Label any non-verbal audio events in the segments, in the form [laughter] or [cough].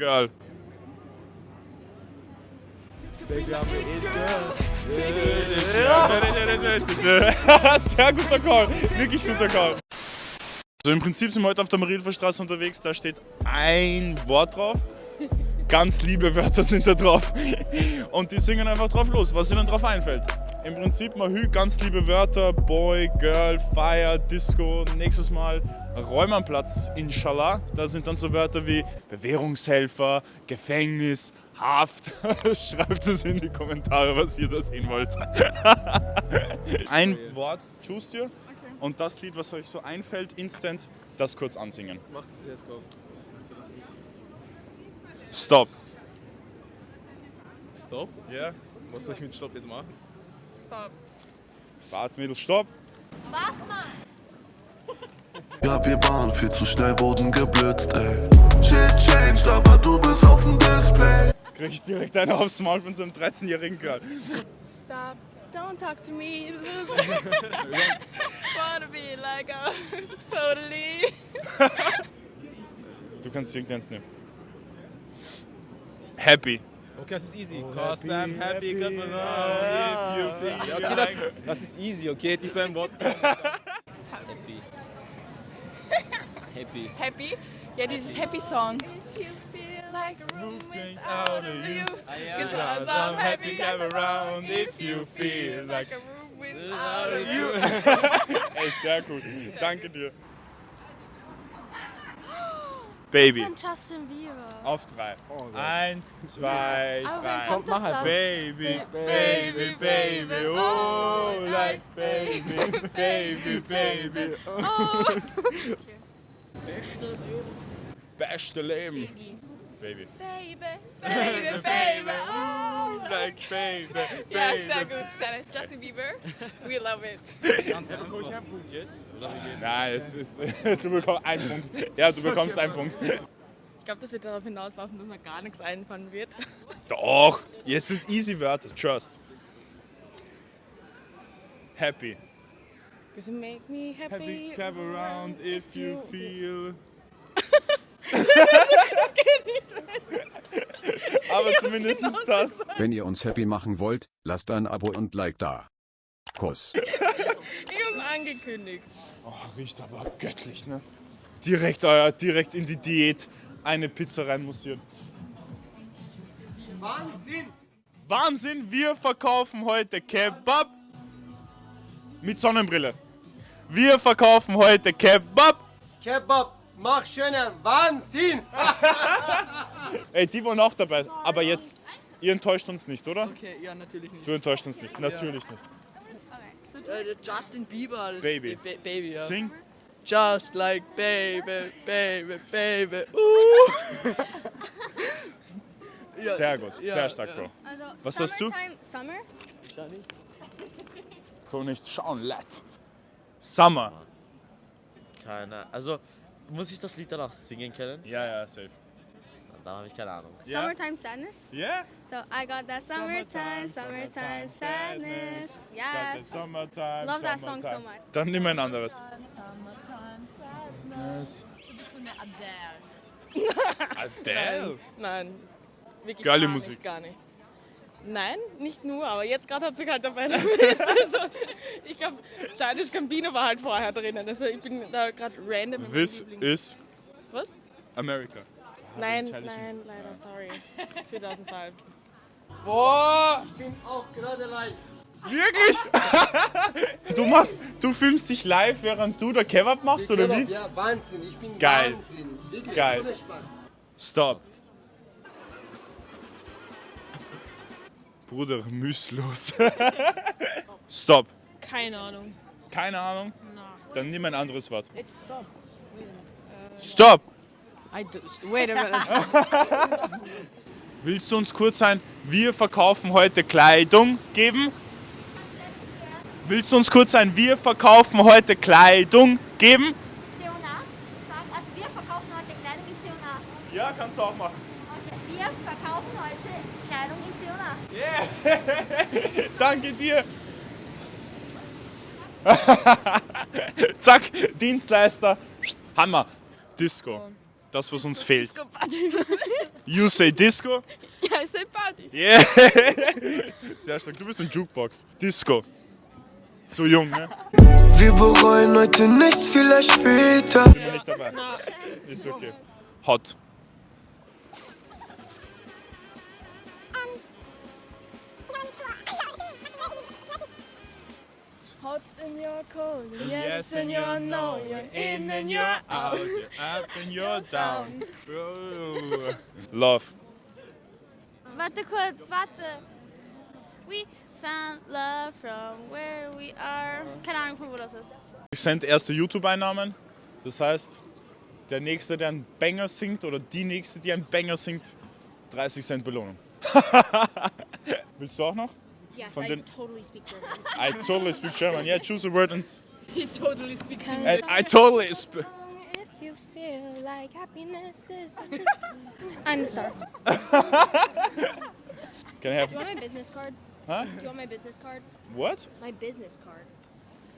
Girl. [laughs] Sehr guter Call. Wirklich guter Call. Also im Prinzip sind wir heute auf der Marienstraße unterwegs. Da steht ein Wort drauf. Ganz liebe Wörter sind da drauf. Und die singen einfach drauf los, was ihnen drauf einfällt. Im Prinzip Mahü, ganz liebe Wörter. Boy, Girl, Fire, Disco. Nächstes Mal Räumernplatz, inshallah. Da sind dann so Wörter wie Bewährungshelfer, Gefängnis, Haft. [laughs] Schreibt es in die Kommentare, was ihr da sehen wollt. [laughs] Ein Wort, choose dir. Und das Lied, was euch so einfällt, instant, das kurz ansingen. Mach das jetzt, go. Stop. Stop? Ja. Was soll ich mit Stopp jetzt machen? Stop. Warte, Mädels, stopp. Was, Mann? Ja, wir waren viel zu schnell, wurden geblitzt, ey. Shit changed, aber du bist auf dem Display. Krieg ich direkt eine aufs Maul von so einem 13-jährigen Girl. Stop. Don't talk to me, loser. [laughs] Wanna be like a totally. Du kannst irgendeins nehmen. Happy. Okay, das ist easy. Oh, Cause happy, I'm happy, happy, got my ah, love. If you see. Okay, das, das ist easy, okay? Hätte ich so ein Wort. Happy. Happy. Happy? Ja, dieses Happy Song. If you feel like a room without a view. Cause I'm happy, come around if you feel like a room without a view. Ey, sehr gut. Danke dir. Baby. Von Justin Bieber. Auf drei. Eins, zwei, oh, Aber wer drei. kommt das dann? Baby, baby, baby, oh, oh like baby, baby, baby. Oh. [laughs] Beste Leben. Baby. Baby, baby, baby, oh. Like baby, Ja, baby. sehr gut. Sehr- Justin Bieber, we love it. Nein, es ist, du bekommst einen Punkt. Ja, du bekommst einen Punkt. Ich glaube, das wird darauf hinauslaufen, dass mir gar nichts einfallen wird. Doch, jetzt sind easy Wörter. Trust. Happy. Cause you make me happy. Happy, clap around if you feel. [laughs] Das geht nicht. Aber zumindest genau das. Wenn ihr uns happy machen wollt, lasst ein Abo und Like da. Kuss. [laughs] Ich hab's angekündigt. Oh, riecht aber göttlich, ne? Direkt, euer, direkt in die Diät eine Pizza reinmussieren. Wahnsinn! Wahnsinn, wir verkaufen heute Kebab mit Sonnenbrille. Wir verkaufen heute Kebab. Kebab, mach schönen Wahnsinn! [laughs] Ey, die wollen auch dabei. Aber jetzt, ihr enttäuscht uns nicht, oder? Okay, ja, natürlich nicht. Du enttäuscht uns nicht, natürlich nicht. Äh, Justin Bieber. Das Baby. Ist, ba Baby, ja. Sing. Just like baby, baby, baby. [laughs] Uh. ja, Sehr gut, ja, sehr stark, ja. Bro. Also, Was hast du? Summer? Tu nicht schauen, lad. Summer. Keine Also, muss ich das Lied danach singen können? Ja, ja, safe. Dann habe ich keine Ahnung. Ja. Summertime Sadness? Yeah? So, I got that summertime, summertime sadness. Yes. Summertime, Love that song so summertime. much. Dann nimm ein anderes. Summertime sadness. Du bist so eine Adele. Adele? Nein, ist wirklich Geile gar Musik. Nicht, gar nicht. Nein, nicht nur, aber jetzt gerade hat sich halt dabei [laughs] erwischt. Also, ich glaube, Childish Gambino war halt vorher drinnen. Also ich bin da gerade random. This is Was? America. Nein, nein, leider, sorry. 2005. Boah! Ich bin auch gerade live. Wirklich? [laughs] du machst, du filmst dich live, während du der Kebab machst, oder wie? Ja, Wahnsinn, ich bin Geil. Wahnsinn. Wirklich, Geil. ohne Spaß. Stop. Bruder, müslos. [laughs] Stop. Keine Ahnung. Keine Ahnung? Dann nimm ein anderes Wort. It's stop. Stop! I do, wait a minute. [laughs] Willst du uns kurz sein, wir verkaufen heute Kleidung geben? Willst du uns kurz sein, wir verkaufen heute Kleidung geben? Sagen, also wir verkaufen heute Kleidung in Zionat. Ja, kannst du auch machen. Okay, wir verkaufen heute Kleidung in. Yeah. [laughs] Danke dir. [laughs] Zack, Dienstleister. Hammer. Disco. Das, was uns fehlt. Disco Party. [laughs] You say Disco? ja, ich sag Party. Yeah! Sehr stark. Du bist ein Jukebox. Disco. So jung, ne? Wir bereuen heute nichts, vielleicht später. Sind wir nicht dabei. Ist okay. Hot. Hot and you're cold. Yes, Yes, and you're no. You're in and you're out. You're up and you're down. Love. Warte kurz, warte. We found love from where we are. Keine Ahnung, von wo das ist. Ich sind erste YouTube-Einnahmen. Das heißt, der Nächste, der einen Banger singt, oder die Nächste, die einen Banger singt, 30 Cent Belohnung. [laughs] Willst du auch noch? Yes, Von I den- totally speak German. I totally speak German. Yeah, choose a word and... [laughs] He totally speaks I, I totally... Sp If you feel like happiness is [laughs] I'm the star. [laughs] Can I have... Do you want my business card? Huh? Do you want my business card? What? My business card.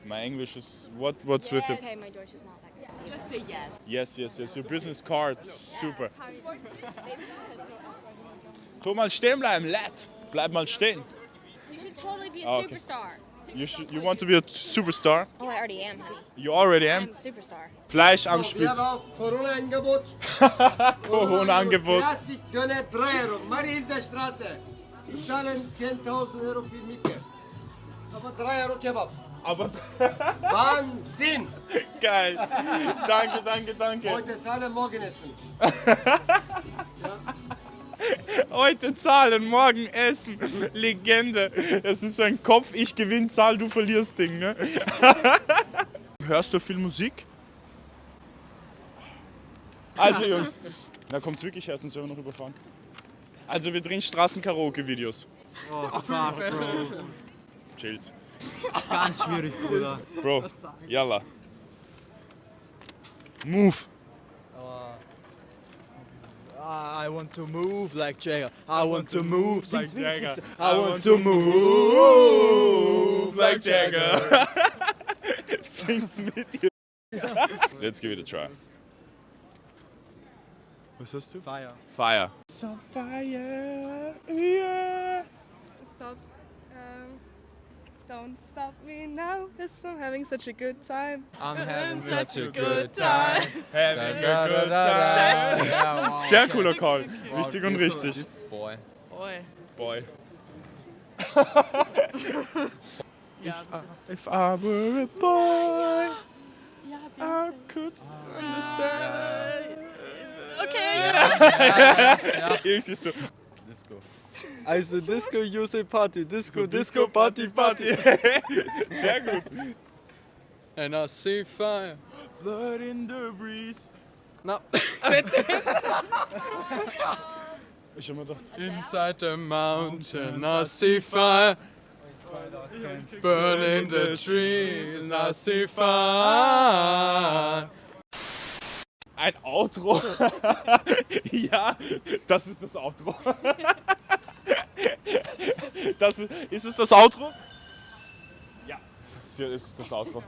My English is... What, what's with yeah, it? okay, my Deutsch is not that good. Just say yes. Yes, yes, yes. Your business card. Super. How you- Maybe Tu mal stehen bleiben, lad. Bleib mal stehen. You should totally be a Oh, okay. superstar. You, should, you want to be a superstar? Oh, I already am, honey. You already I'm am. a superstar. Fleisch am Spieß. Corona-Angebot. Corona-Angebot. [laughs] Döner 3 Euro. Mariehilfer Straße. Ich zahle 10.000 Euro für Miete. Aber 3 Euro Kebab. Aber [laughs] Wahnsinn! geil. Danke, danke, danke. Heute zahlen, morgen essen. [laughs] Heute zahlen, morgen essen. Legende. Das ist so ein Kopf, ich gewinn, zahl, du verlierst Ding, ne? [laughs] Hörst du viel Musik? Also Jungs, da kommt's wirklich erst, sonst werden wir noch überfahren. Also wir drehen Straßen-Karaoke-Videos. Oh, fuck, Bro. Chills. Ganz schwierig, Bruder. Bro, yalla. Move. I want to move like Jagger. I want to move like Jagger. I want to move like Jagger. Sing's mit dir. Let's give it a try. Was hast du? Fire. Fire. Some fire, yeah. Stop. Um, don't stop me now, cause I'm having such a good time. I'm having such a good time. Having a good time. Ja. Sehr cooler Call. Richtig und richtig. Boy. Boy. Boy. [laughs] Ja, If I were a boy, I could understand. Okay. Irgendwie so. Disco. Also Disco, you say Party. Disco, Disco, Party, Party. [laughs] Sehr gut. And I see fire. Blood in the breeze. No. Ich hab mir gedacht, Inside the mountain, I see fire. Burn in the trees, I see fire. ein Outro. [laughs] ja, das ist das Outro. [laughs] das ist, es das Outro? Ja, es ist das Outro.